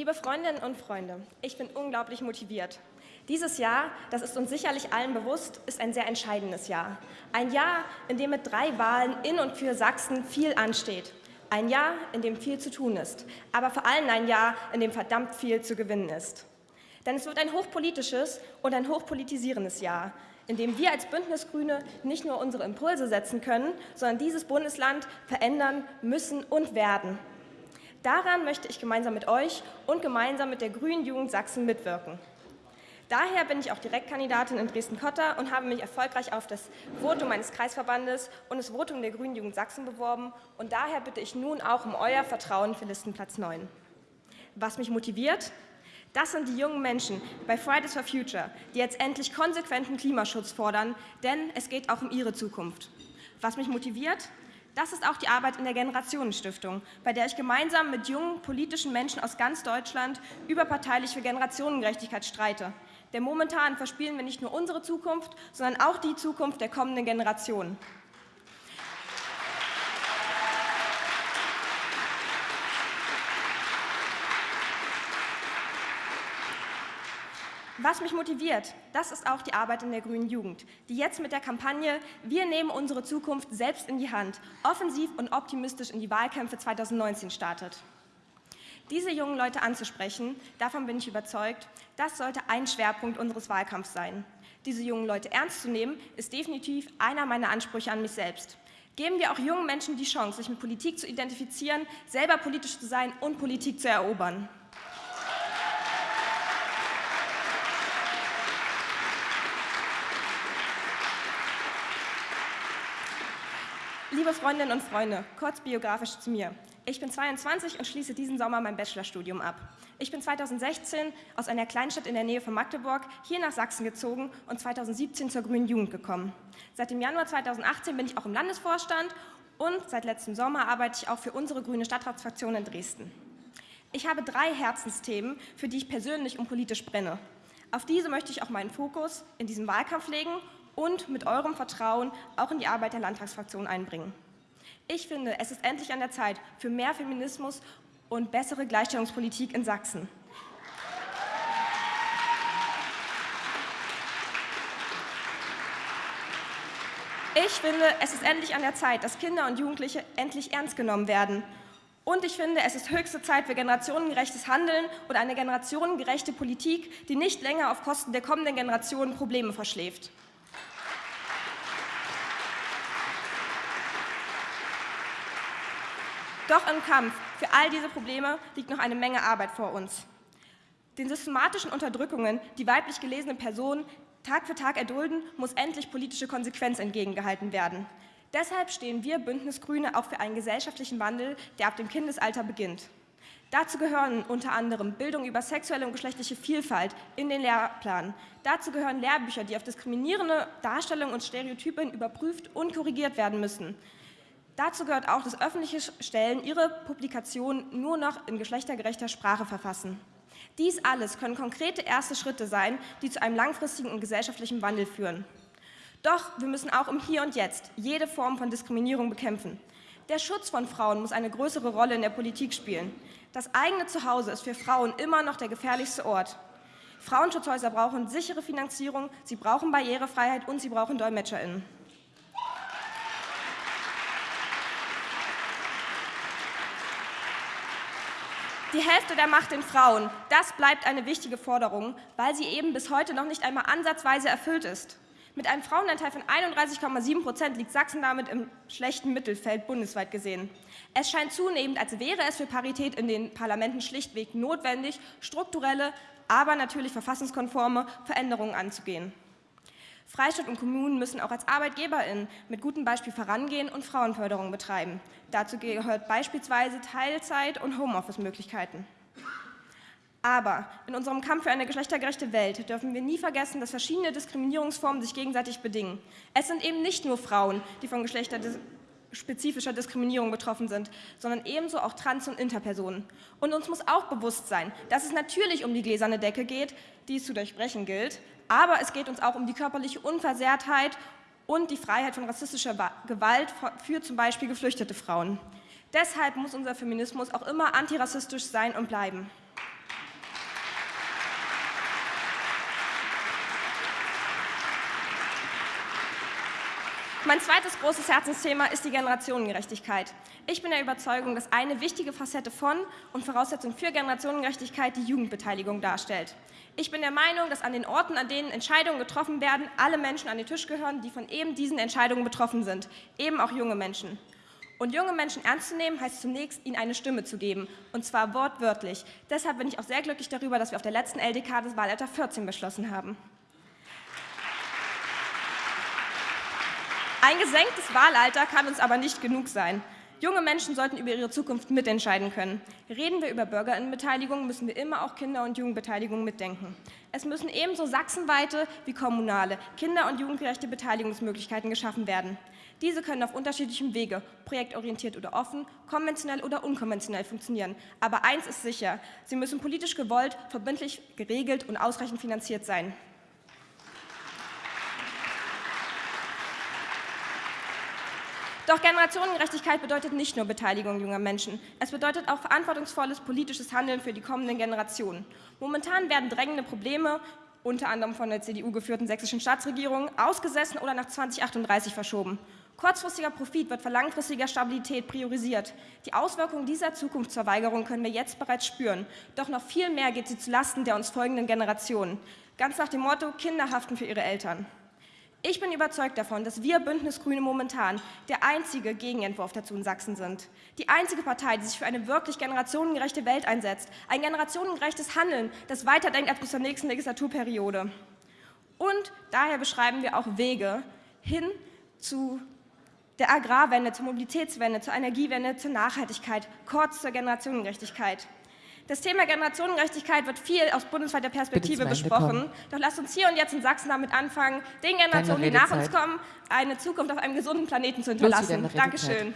Liebe Freundinnen und Freunde, ich bin unglaublich motiviert. Dieses Jahr, das ist uns sicherlich allen bewusst, ist ein sehr entscheidendes Jahr. Ein Jahr, in dem mit drei Wahlen in und für Sachsen viel ansteht. Ein Jahr, in dem viel zu tun ist, aber vor allem ein Jahr, in dem verdammt viel zu gewinnen ist. Denn es wird ein hochpolitisches und ein hochpolitisierendes Jahr, in dem wir als Bündnisgrüne nicht nur unsere Impulse setzen können, sondern dieses Bundesland verändern müssen und werden. Daran möchte ich gemeinsam mit euch und gemeinsam mit der Grünen Jugend Sachsen mitwirken. Daher bin ich auch Direktkandidatin in Dresden-Cotta und habe mich erfolgreich auf das Votum meines Kreisverbandes und das Votum der Grünen Jugend Sachsen beworben. Und daher bitte ich nun auch um euer Vertrauen für Listenplatz 9. Was mich motiviert? Das sind die jungen Menschen bei Fridays for Future, die jetzt endlich konsequenten Klimaschutz fordern, denn es geht auch um ihre Zukunft. Was mich motiviert? Das ist auch die Arbeit in der Generationenstiftung, bei der ich gemeinsam mit jungen politischen Menschen aus ganz Deutschland überparteilich für Generationengerechtigkeit streite. Denn momentan verspielen wir nicht nur unsere Zukunft, sondern auch die Zukunft der kommenden Generationen. Was mich motiviert, das ist auch die Arbeit in der Grünen Jugend, die jetzt mit der Kampagne Wir nehmen unsere Zukunft selbst in die Hand offensiv und optimistisch in die Wahlkämpfe 2019 startet. Diese jungen Leute anzusprechen, davon bin ich überzeugt, das sollte ein Schwerpunkt unseres Wahlkampfs sein. Diese jungen Leute ernst zu nehmen, ist definitiv einer meiner Ansprüche an mich selbst. Geben wir auch jungen Menschen die Chance, sich mit Politik zu identifizieren, selber politisch zu sein und Politik zu erobern. Liebe Freundinnen und Freunde, kurz biografisch zu mir. Ich bin 22 und schließe diesen Sommer mein Bachelorstudium ab. Ich bin 2016 aus einer Kleinstadt in der Nähe von Magdeburg hier nach Sachsen gezogen und 2017 zur Grünen Jugend gekommen. Seit dem Januar 2018 bin ich auch im Landesvorstand und seit letztem Sommer arbeite ich auch für unsere grüne Stadtratsfraktion in Dresden. Ich habe drei Herzensthemen, für die ich persönlich und politisch brenne. Auf diese möchte ich auch meinen Fokus in diesem Wahlkampf legen und mit eurem Vertrauen auch in die Arbeit der Landtagsfraktion einbringen. Ich finde, es ist endlich an der Zeit für mehr Feminismus und bessere Gleichstellungspolitik in Sachsen. Ich finde, es ist endlich an der Zeit, dass Kinder und Jugendliche endlich ernst genommen werden. Und ich finde, es ist höchste Zeit für generationengerechtes Handeln und eine generationengerechte Politik, die nicht länger auf Kosten der kommenden Generationen Probleme verschläft. Doch im Kampf für all diese Probleme liegt noch eine Menge Arbeit vor uns. Den systematischen Unterdrückungen, die weiblich gelesene Personen Tag für Tag erdulden, muss endlich politische Konsequenz entgegengehalten werden. Deshalb stehen wir Bündnisgrüne auch für einen gesellschaftlichen Wandel, der ab dem Kindesalter beginnt. Dazu gehören unter anderem Bildung über sexuelle und geschlechtliche Vielfalt in den Lehrplan. Dazu gehören Lehrbücher, die auf diskriminierende Darstellungen und Stereotypen überprüft und korrigiert werden müssen. Dazu gehört auch, dass öffentliche Stellen ihre Publikationen nur noch in geschlechtergerechter Sprache verfassen. Dies alles können konkrete erste Schritte sein, die zu einem langfristigen und gesellschaftlichen Wandel führen. Doch wir müssen auch im Hier und Jetzt jede Form von Diskriminierung bekämpfen. Der Schutz von Frauen muss eine größere Rolle in der Politik spielen. Das eigene Zuhause ist für Frauen immer noch der gefährlichste Ort. Frauenschutzhäuser brauchen sichere Finanzierung, sie brauchen Barrierefreiheit und sie brauchen DolmetscherInnen. Die Hälfte der Macht den Frauen, das bleibt eine wichtige Forderung, weil sie eben bis heute noch nicht einmal ansatzweise erfüllt ist. Mit einem Frauenanteil von 31,7 Prozent liegt Sachsen damit im schlechten Mittelfeld bundesweit gesehen. Es scheint zunehmend, als wäre es für Parität in den Parlamenten schlichtweg notwendig, strukturelle, aber natürlich verfassungskonforme Veränderungen anzugehen. Freistaat und Kommunen müssen auch als ArbeitgeberInnen mit gutem Beispiel vorangehen und Frauenförderung betreiben. Dazu gehört beispielsweise Teilzeit- und Homeoffice-Möglichkeiten. Aber in unserem Kampf für eine geschlechtergerechte Welt dürfen wir nie vergessen, dass verschiedene Diskriminierungsformen sich gegenseitig bedingen. Es sind eben nicht nur Frauen, die von geschlechterspezifischer Diskriminierung betroffen sind, sondern ebenso auch Trans- und Interpersonen. Und uns muss auch bewusst sein, dass es natürlich um die gläserne Decke geht, die es zu durchbrechen gilt, aber es geht uns auch um die körperliche Unversehrtheit und die Freiheit von rassistischer Gewalt für zum Beispiel geflüchtete Frauen. Deshalb muss unser Feminismus auch immer antirassistisch sein und bleiben. Mein zweites großes Herzensthema ist die Generationengerechtigkeit. Ich bin der Überzeugung, dass eine wichtige Facette von und Voraussetzung für Generationengerechtigkeit die Jugendbeteiligung darstellt. Ich bin der Meinung, dass an den Orten, an denen Entscheidungen getroffen werden, alle Menschen an den Tisch gehören, die von eben diesen Entscheidungen betroffen sind, eben auch junge Menschen. Und junge Menschen ernst zu nehmen, heißt zunächst, ihnen eine Stimme zu geben, und zwar wortwörtlich. Deshalb bin ich auch sehr glücklich darüber, dass wir auf der letzten LDK das Wahlalter 14 beschlossen haben. Ein gesenktes Wahlalter kann uns aber nicht genug sein. Junge Menschen sollten über ihre Zukunft mitentscheiden können. Reden wir über Bürgerinnenbeteiligung, müssen wir immer auch Kinder- und Jugendbeteiligung mitdenken. Es müssen ebenso sachsenweite wie kommunale kinder- und jugendgerechte Beteiligungsmöglichkeiten geschaffen werden. Diese können auf unterschiedlichem Wege, projektorientiert oder offen, konventionell oder unkonventionell funktionieren. Aber eins ist sicher, sie müssen politisch gewollt, verbindlich geregelt und ausreichend finanziert sein. Doch Generationengerechtigkeit bedeutet nicht nur Beteiligung junger Menschen. Es bedeutet auch verantwortungsvolles politisches Handeln für die kommenden Generationen. Momentan werden drängende Probleme, unter anderem von der CDU geführten sächsischen Staatsregierung, ausgesessen oder nach 2038 verschoben. Kurzfristiger Profit wird vor langfristiger Stabilität priorisiert. Die Auswirkungen dieser Zukunftsverweigerung können wir jetzt bereits spüren. Doch noch viel mehr geht sie zulasten der uns folgenden Generationen. Ganz nach dem Motto, Kinder haften für ihre Eltern. Ich bin überzeugt davon, dass wir Bündnis Grüne momentan der einzige Gegenentwurf dazu in Sachsen sind. Die einzige Partei, die sich für eine wirklich generationengerechte Welt einsetzt. Ein generationengerechtes Handeln, das weiterdenkt als bis zur nächsten Legislaturperiode. Und daher beschreiben wir auch Wege hin zu der Agrarwende, zur Mobilitätswende, zur Energiewende, zur Nachhaltigkeit, kurz zur Generationengerechtigkeit. Das Thema Generationengerechtigkeit wird viel aus bundesweiter Perspektive besprochen. Doch lasst uns hier und jetzt in Sachsen damit anfangen, den Generationen, die nach uns kommen, eine Zukunft auf einem gesunden Planeten zu hinterlassen. Dankeschön.